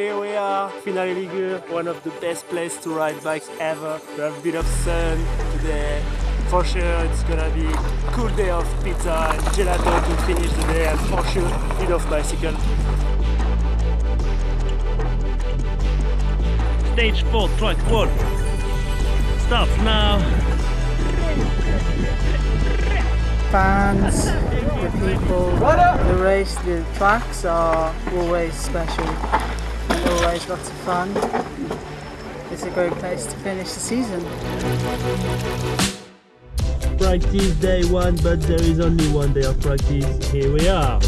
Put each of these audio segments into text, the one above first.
here we are, Finale Ligure, one of the best places to ride bikes ever. We have a bit of sun today. For sure it's gonna be a cool day of pizza and gelato to finish the day and for sure a bit of bicycle. Stage 4, track 1. Start now. fans, the people, the race, the tracks are always special and always lots of fun. It's a great place to finish the season. Practice day 1, but there is only one day of practice. Here we are.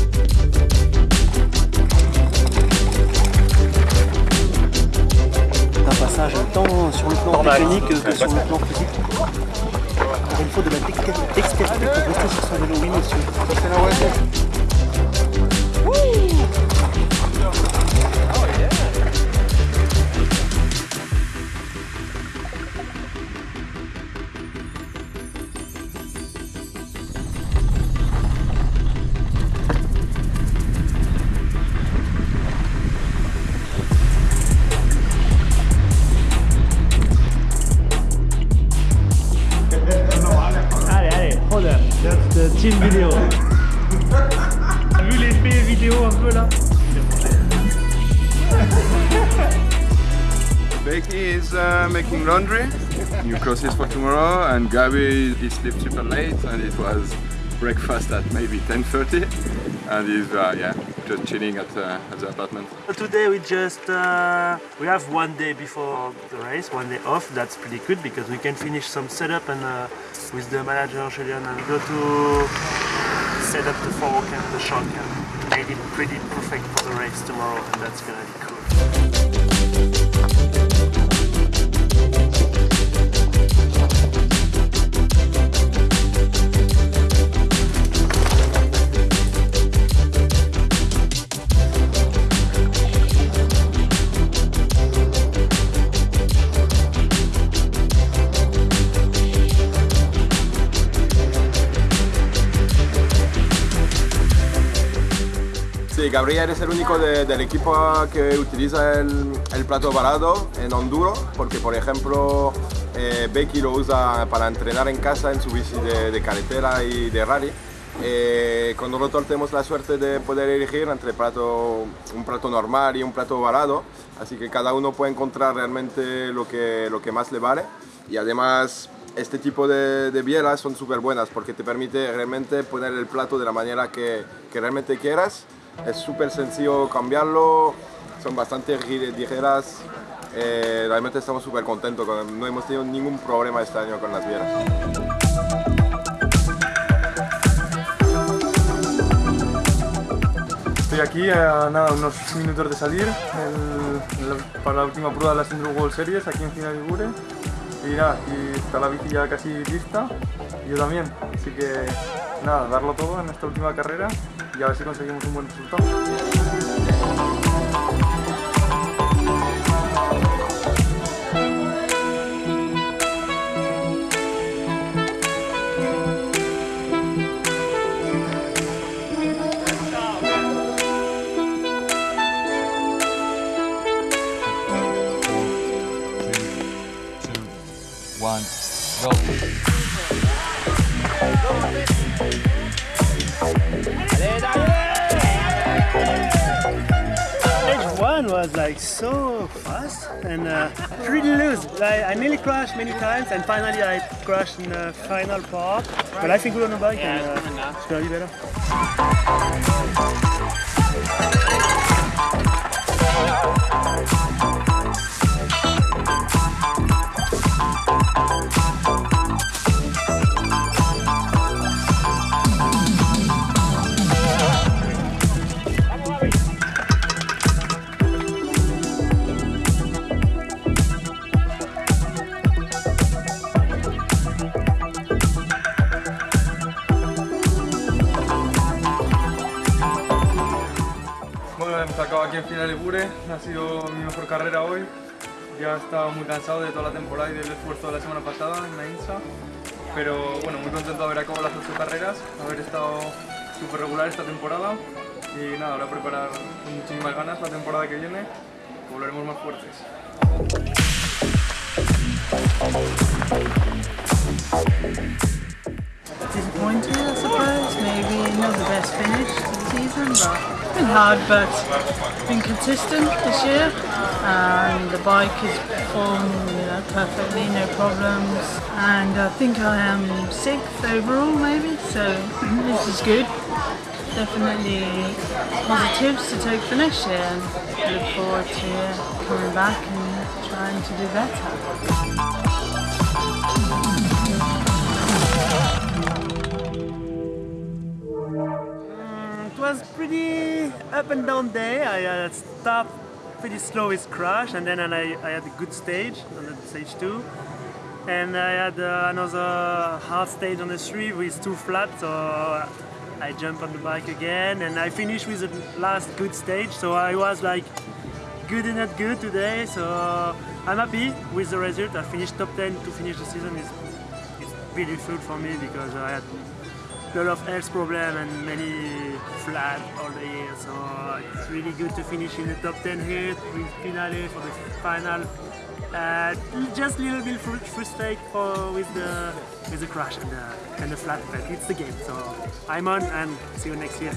un passage tant sur le plan mécanique que sur le plan physique. Encore une fois de la dextérité pour rester sur son vélo, oui monsieur. Becky is uh, making laundry, new clothes for tomorrow, and Gabi he slept super late, and it was breakfast at maybe 10:30, and he's uh, yeah just chilling at, uh, at the apartment. Today we just uh, we have one day before the race, one day off. That's pretty good because we can finish some setup and uh, with the manager Julian and go to set up the fork and the shock and made it pretty perfect for the race tomorrow, and that's gonna be cool. Gabriel es el único de- del equipo que utiliza el, plato varado en enduro, porque por ejemplo eh, Becky lo usa para entrenar en casa en su bici de, carretera y de rally. Eh, con nosotros tenemos la suerte de poder elegir entre plato, un plato normal y un plato varado, así que cada uno puede encontrar realmente lo que, lo que más le vale y además este tipo de, de bielas son súper buenas porque te permite realmente poner el plato de la manera que, que realmente quieras. Es súper sencillo cambiarlo, son bastante ligeras. eh, realmente estamos súper contentos, con- no hemos tenido ningún problema este año con las bielas. Estoy aquí a nada, unos minutos de salir la- para la última prueba de las Enduro World Series aquí en Final Ligure. Y nada, aquí está la bici ya casi lista, y yo también. Así que nada, darlo todo en esta última carrera y a ver si conseguimos un buen resultado. Was like so fast and uh, pretty loose. Like, I nearly crashed many times and finally I crashed in the final part. But I think we're on the bike and uh, it's gonna be better. Hemos acabado aquí en Final Ligure, ha sido mi mejor carrera hoy. Ya estaba muy cansado de toda la temporada y del esfuerzo de la semana pasada en la INSA. Pero bueno, muy contento de haber acabado las ocho carreras, haber estado súper regular esta temporada. Y nada, ahora preparar con muchísimas ganas la temporada que viene volveremos más fuertes. Disappointed, I suppose. Maybe not the best finish to the season, but it's been hard, but been consistent this year. And the bike has performed you know, perfectly, no problems. And I think I am sixth overall, maybe. So this is good. Definitely positives to take for next year, and look forward to uh, coming back and trying to do better. It was pretty up and down day. I uh, stopped pretty slow with crash and then I, I had a good stage on the stage two. And I had uh, another hard stage on the three with two flat, so I jumped on the bike again and I finished with the last good stage. So I was like good and not good today. So I'm happy with the result. I finished top 10 to finish the season. is it's beautiful for me because I had a lot of health problem and many flat all the year. So it's really good to finish in the top 10 here with finale for the final. Uh, just a little bit fru- frustrated for with the with the crash and the and the flat, but it's the game. So I'm on and see you next year.